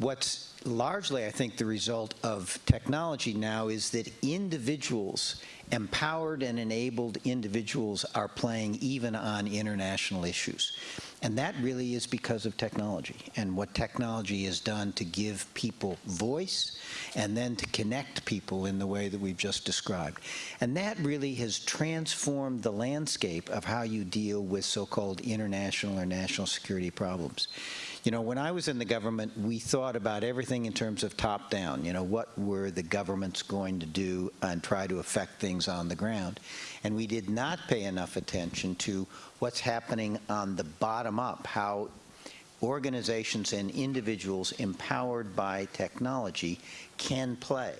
What's largely, I think, the result of technology now is that individuals, empowered and enabled individuals, are playing even on international issues. And that really is because of technology and what technology has done to give people voice and then to connect people in the way that we've just described. And that really has transformed the landscape of how you deal with so-called international or national security problems. You know, when I was in the government, we thought about everything in terms of top-down. You know, what were the governments going to do and try to affect things on the ground? And we did not pay enough attention to what's happening on the bottom up, how organizations and individuals empowered by technology can play.